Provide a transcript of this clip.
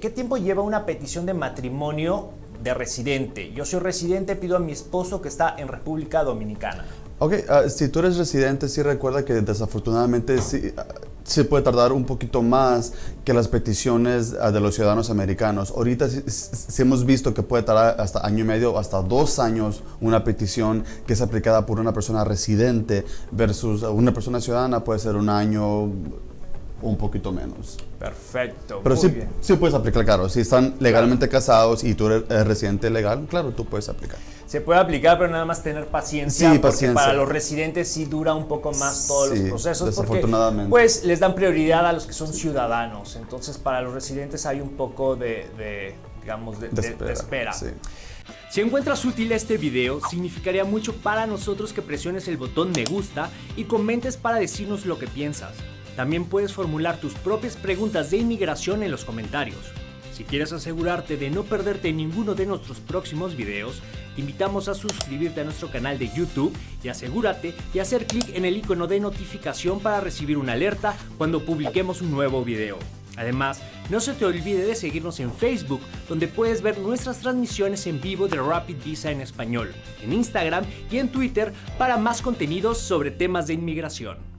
¿Qué tiempo lleva una petición de matrimonio de residente? Yo soy residente, pido a mi esposo que está en República Dominicana. Ok, uh, si tú eres residente, sí recuerda que desafortunadamente sí, uh, sí, puede tardar un poquito más que las peticiones uh, de los ciudadanos americanos. Ahorita sí, sí, hemos visto que puede tardar hasta año y medio, hasta dos años una petición que es aplicada por una persona residente versus una persona ciudadana puede ser un año un poquito menos. Perfecto. Pero muy sí, bien. sí puedes aplicar, claro. Si están legalmente casados y tú eres residente legal, claro, tú puedes aplicar. Se puede aplicar, pero nada más tener paciencia. Sí, porque paciencia. para los residentes sí dura un poco más todos Sí, los procesos. desafortunadamente. Porque, pues les dan prioridad a los que son ciudadanos. Entonces, para los residentes hay un poco de, de, digamos, de, de- de espera. sí. Si encuentras útil este video, significaría mucho para nosotros que presiones el botón me gusta y comentes para decirnos lo que piensas. También puedes formular tus propias preguntas de inmigración en los comentarios. Si quieres asegurarte de no perderte ninguno de nuestros próximos videos, te invitamos a suscribirte a nuestro canal de YouTube y asegúrate de hacer clic en el icono de notificación para recibir una alerta cuando publiquemos un nuevo video. Además, no se te olvide de seguirnos en Facebook, donde puedes ver nuestras transmisiones en vivo de Rapid Visa en español, en Instagram y en Twitter para más contenidos sobre temas de inmigración.